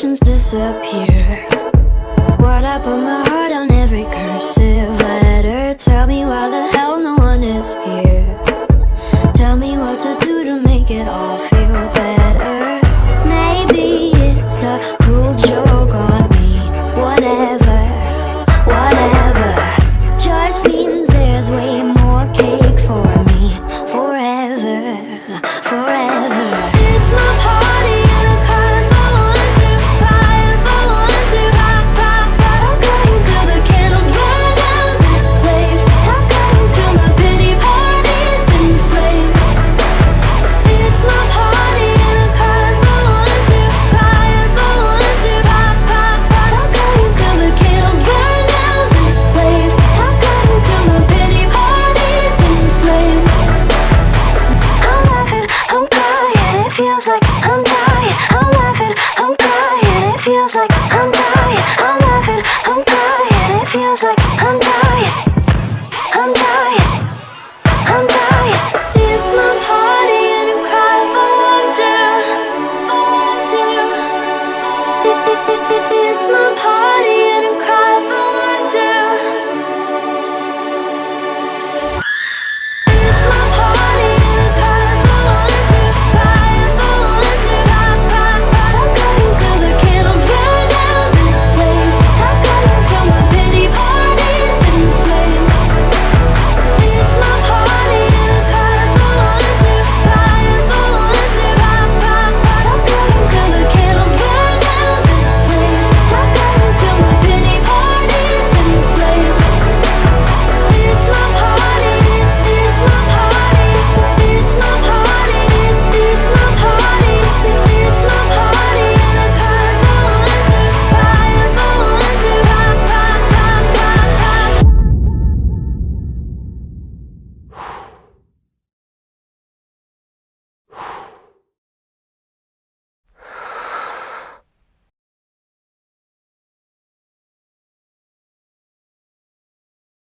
sensations disappear. What I put my heart on every cursive letter. Tell me why the hell no one is here. Tell me what to do to make it all feel better. Maybe it's a cruel joke on me. Whatever, whatever.